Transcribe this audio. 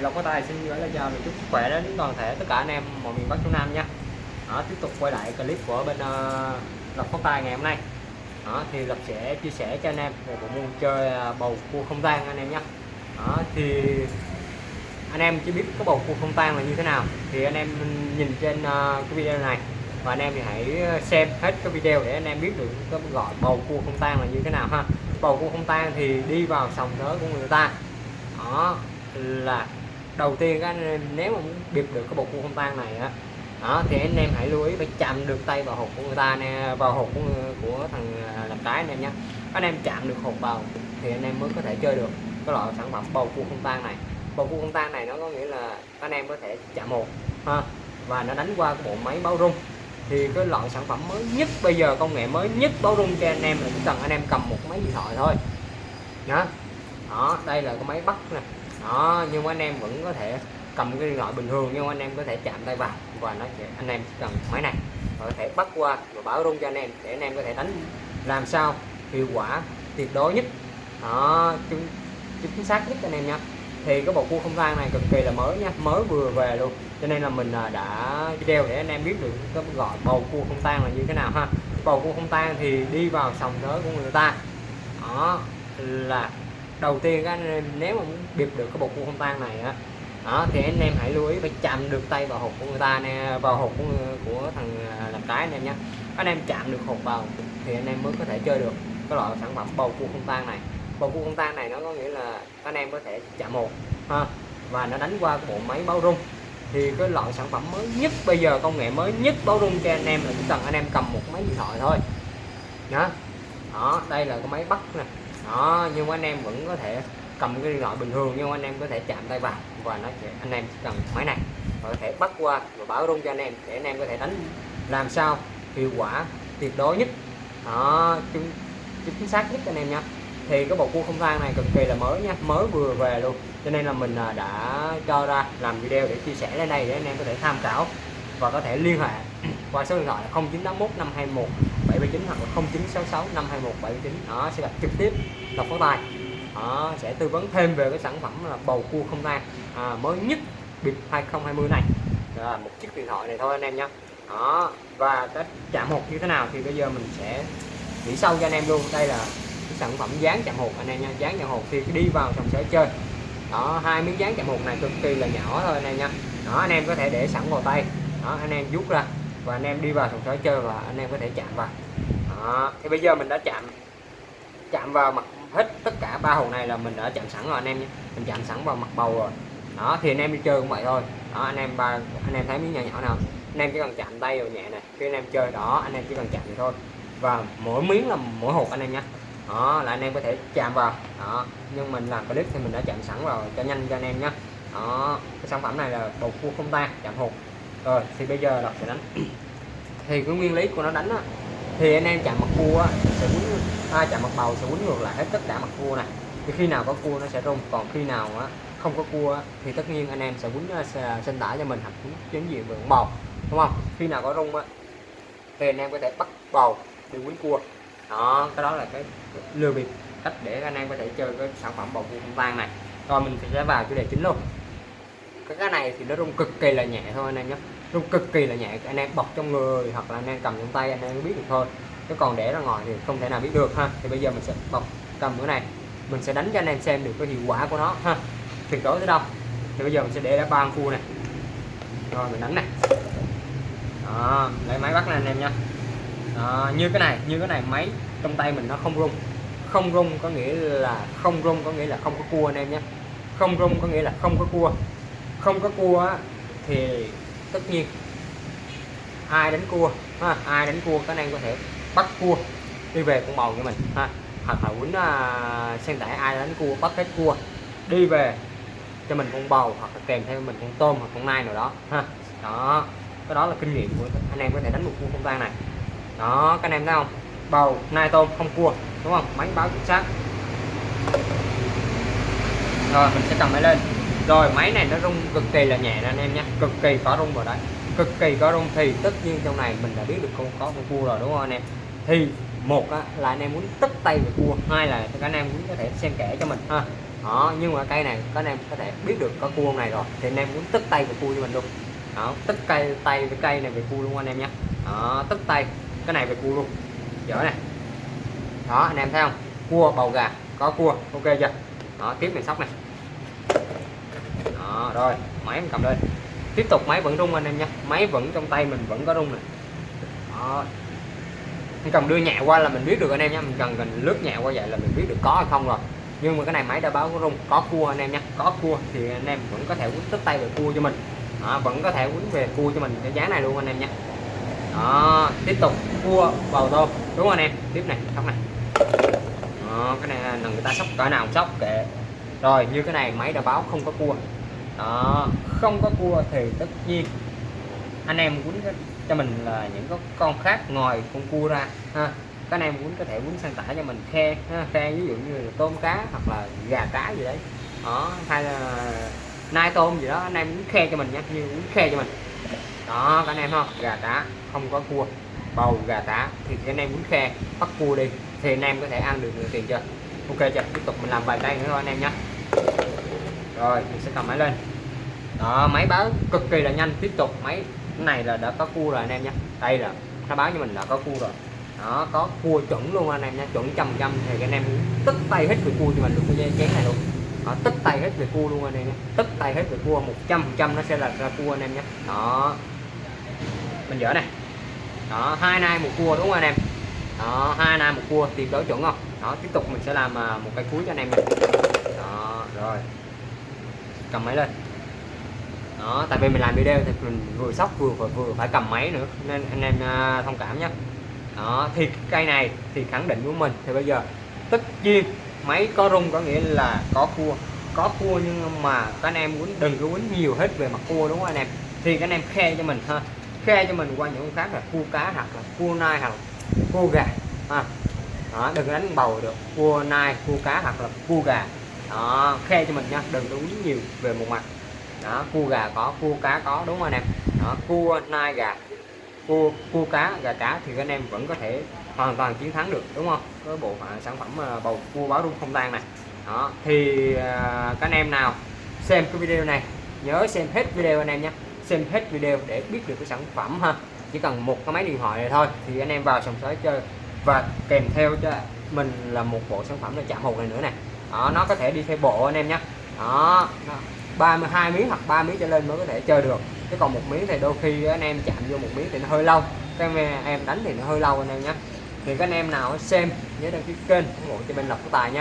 thì Lộc có tay xin gửi lời chào chúc sức khỏe đến toàn thể tất cả anh em mọi miền Bắc Trung Nam nha. Đó, tiếp tục quay lại clip của bên uh, Lộc có tay ngày hôm nay. Đó, thì Lộc sẽ chia sẻ cho anh em về bộ môn chơi à, bầu cua không tan anh em nhé đó, thì anh em chưa biết cái bầu cua không tan là như thế nào thì anh em nhìn trên uh, cái video này. Và anh em thì hãy xem hết cái video để anh em biết được cái gọi bầu cua không tan là như thế nào ha. Bầu cua không tan thì đi vào sòng nớ của người ta. Đó là đầu tiên các anh em nếu mà muốn bịp được cái bột cua không tan này á đó thì anh em hãy lưu ý phải chạm được tay vào hộp của người ta nè vào hộp của, của thằng à, làm trái anh em nhé anh em chạm được hộp vào thì anh em mới có thể chơi được cái loại sản phẩm bầu cua không tan này. Bầu cua không tan này nó có nghĩa là anh em có thể chạm một ha và nó đánh qua cái bộ máy báo rung. Thì cái loại sản phẩm mới nhất bây giờ công nghệ mới nhất báo rung cho anh em là chỉ cần anh em cầm một máy điện thoại thôi. Đó đó đây là cái máy bắt nè đó nhưng mà anh em vẫn có thể cầm cái điện thoại bình thường nhưng anh em có thể chạm tay vào và nó sẽ anh em cần máy này và có thể bắt qua và bảo rung cho anh em để anh em có thể đánh làm sao hiệu quả tuyệt đối nhất. Đó chính, chính xác nhất anh em nha thì cái bộ cua không tang này cực kỳ là mới nha mới vừa về luôn. Cho nên là mình à, đã video để anh em biết được cái gọi bầu cua không tan là như thế nào ha. Bầu cua không tan thì đi vào sòng tới của người ta. Đó là đầu tiên các anh em nếu mà muốn bịp được cái bột cua không tan này á đó thì anh em hãy lưu ý phải chạm được tay vào hộp của người ta nè vào hộp của, của thằng à, làm cái anh em nhé anh em chạm được hộp vào thì anh em mới có thể chơi được cái loại sản phẩm bầu cua không tan này. Bầu cua không tan này nó có nghĩa là anh em có thể chạm một ha và nó đánh qua cái bộ máy báo rung. Thì cái loại sản phẩm mới nhất bây giờ công nghệ mới nhất báo rung cho anh em là chỉ cần anh em cầm một máy điện thoại thôi. Nhá. Đó đây là cái máy bắt nè đó nhưng anh em vẫn có thể cầm cái điện thoại bình thường nhưng anh em có thể chạm tay vào và nó sẽ anh em cần máy này và có thể bắt qua và bảo rung cho anh em để anh em có thể đánh. Làm sao hiệu quả tuyệt đối nhất? Đó chính, chính xác nhất anh em nha thì cái bộ cua không than này cực kỳ là mới nha mới vừa về luôn. Cho nên là mình à, đã cho ra làm video để chia sẻ lên đây để anh em có thể tham khảo và có thể liên hệ qua số điện thoại là 0981 521 79 hoặc là 0966 521 79 đó sẽ gặp trực tiếp đọc phó tài đó, sẽ tư vấn thêm về cái sản phẩm là bầu cua không tan à, mới nhất bịp 2020 này. Là một chiếc điện thoại này thôi anh em nhé. Đó và cái chạm hột như thế nào thì bây giờ mình sẽ nghĩ sâu cho anh em luôn. Đây là cái sản phẩm dán chạm hột anh em nha dán chạm hột thì đi vào trong sẽ chơi. Đó hai miếng dán chạm hột này cực kỳ là nhỏ thôi anh em nha đó anh em có thể để sẵn vào tay. Đó anh em rút ra và anh em đi vào trong sới chơi và anh em có thể chạm vào đó. thì bây giờ mình đã chạm chạm vào mặt hết tất cả ba hồ này là mình đã chạm sẵn rồi anh em nhé. Mình chạm sẵn vào mặt bầu rồi. Đó thì anh em đi chơi cũng vậy thôi. Đó anh em ba anh em thấy miếng nhỏ nhỏ nào. Anh em chỉ cần chạm tay vào nhẹ này khi anh em chơi đó anh em chỉ cần chạm vậy thôi. Và mỗi miếng là mỗi hộp anh em nhé. Đó là anh em có thể chạm vào. Đó nhưng mình làm clip thì mình đã chạm sẵn vào cho nhanh cho anh em nhé. Đó cái sản phẩm này là bầu cua không tan chạm hộp. Rồi thì bây giờ là sẽ đánh. Thì cái nguyên lý của nó đánh á, thì anh em chạm mặt cua á, sẽ quấn à, chạm mặt bầu sẽ quấn ngược lại hết tất cả mặt cua này. Thì khi nào có cua nó sẽ rung còn khi nào á, không có cua á, thì tất nhiên anh em sẽ quấn sinh à, à, tả cho mình hoặc quấn chính diện vượng bầu đúng không? Khi nào có rung á, thì anh em có thể bắt bầu đi quấn cua. Đó cái đó là cái lừa bịp cách để anh em có thể chơi cái sản phẩm bầu cua vang này. Rồi mình sẽ vào chủ đề chính luôn. Cái cái này thì nó rung cực kỳ là nhẹ thôi anh em nhé rung cực kỳ là nhẹ anh em bọc trong người hoặc là anh em cầm trong tay anh em biết được thôi. Chứ còn để ra ngoài thì không thể nào biết được ha. Thì bây giờ mình sẽ bọc cầm cái này. Mình sẽ đánh cho anh em xem được cái hiệu quả của nó ha. Tuyệt đối tới đâu thì bây giờ mình sẽ để ra ba khu này. Rồi mình đánh này. Đó, lấy máy bắt này anh em nha. Đó, như cái này như cái này máy trong tay mình nó không rung. Không rung có nghĩa là không rung có nghĩa là không có cua anh em nhé. Không rung có nghĩa là không có cua. Không có cua thì tất nhiên. Ai đánh cua ha, ai đánh cua khả năng có thể bắt cua đi về con bầu cho mình ha. Hoặc là quýnh à, uh, sen tải ai đánh cua bắt hết cua đi về cho mình con bầu hoặc là kèm theo mình con tôm hoặc con nai nào đó ha. Đó cái đó là kinh nghiệm của anh em có thể đánh một cua không tan này. Đó các anh em thấy không? Bầu nai tôm không cua đúng không? Máy báo chính xác. Rồi mình sẽ cầm máy lên rồi máy này nó rung cực kỳ là nhẹ anh em nhé. Cực kỳ có rung vào đấy. Cực kỳ có rung thì tất nhiên trong này mình đã biết được con có con cua rồi đúng không anh em? Thì một á, là anh em muốn tất tay về cua. Hai là các anh em muốn có thể xem kẽ cho mình ha. Đó nhưng mà cây này các anh em có thể biết được có cua này rồi thì anh em muốn tức tay về cua cho mình luôn. Đó tức cây tay với cây này về cua luôn anh em nhé. Đó tức tay cái này về cua luôn. Dở này đó anh em thấy không? Cua bầu gà có cua. Ok chưa? Đó tiếp mình sóc này đó rồi máy mình cầm lên. Tiếp tục máy vẫn rung anh em nhé máy vẫn trong tay mình vẫn có rung này đó. Mình cần đưa nhẹ qua là mình biết được anh em nhé mình cần cần lướt nhẹ qua vậy là mình biết được có hay không rồi. Nhưng mà cái này máy đã báo có rung có cua anh em nhé có cua thì anh em vẫn có thể quýnh tức tay về cua cho mình. Đó, vẫn có thể quýnh về cua cho mình cái giá này luôn anh em nhé đó tiếp tục cua vào tôm đúng không anh em? Tiếp này sóc này. Đó, cái này là người ta sóc cỡ nào sóc kệ. Rồi như cái này máy đã báo không có cua đó. Không có cua thì tất nhiên anh em quýnh cho mình là những cái con khác ngoài con cua ra ha. Các anh em muốn có thể muốn sang tải cho mình khe ha, khe ví dụ như là tôm cá hoặc là gà cá gì đấy. Đó hay là nai tôm gì đó anh em muốn khe cho mình nhé như muốn khe cho mình. Đó các anh em không gà cá không có cua bầu gà cá thì các anh em muốn khe bắt cua đi thì anh em có thể ăn được nhiều tiền chưa? Ok chưa? Tiếp tục mình làm vài tay nữa thôi anh em nhé rồi mình sẽ cầm máy lên đó máy báo cực kỳ là nhanh. Tiếp tục máy này là đã có cua rồi anh em nhé. Đây là nó báo cho mình đã có cua rồi. Đó có cua chuẩn luôn anh em nha chuẩn trăm trăm thì anh em tức tay hết về cua cho mình luôn cái chén này luôn. Đó, tức tay hết về cua luôn anh em nhé. Tức tay hết về cua 100 trăm nó sẽ là ra cua anh em nhé. Đó. Mình dở này đó hai nai một cua đúng không anh em? Đó hai nai một cua tuyệt đối chuẩn không? Đó tiếp tục mình sẽ làm à, một cái cuối cho anh em nha. Đó rồi. Cầm máy lên đó tại vì mình làm video thì mình vừa sóc vừa vừa, vừa phải cầm máy nữa nên anh em uh, thông cảm nhé. Đó thì cây này thì khẳng định của mình. Thì bây giờ tất nhiên máy có rung có nghĩa là có cua. Có cua nhưng mà các anh em muốn đừng có quýnh nhiều hết về mặt cua đúng không anh em? Thì các anh em khe cho mình ha. Khe cho mình qua những con khác là cua cá hoặc là cua nai hoặc là cua gà ha. Đó, đừng đánh bầu được. Cua nai cua cá hoặc là cua gà. Đó khe cho mình nha đừng có quýnh nhiều về một mặt đó cua gà có cua cá có đúng không anh em đó cua nai gà cua cua cá gà cá thì anh em vẫn có thể hoàn toàn chiến thắng được đúng không? Với bộ phận sản phẩm ờ, bầu cua báo rung không tan này đó thì ờ, các anh em nào xem cái video này nhớ xem hết video anh em nhé. Xem hết video để biết được cái sản phẩm ha. Chỉ cần một cái máy điện thoại này thôi thì anh em vào sòng sới chơi. Và kèm theo cho mình là một bộ sản phẩm là chạm hột này nữa này đó, nó có thể đi theo bộ anh em nhé. Đó. 32 miếng hoặc 3 miếng trở lên mới có thể chơi được. Chứ còn một miếng thì đôi khi anh em chạm vô một miếng thì nó hơi lâu. Các em đánh thì nó hơi lâu anh em nhé. Thì các anh em nào xem nhớ đăng ký kênh ủng hộ cho bên lộc của tài nhé.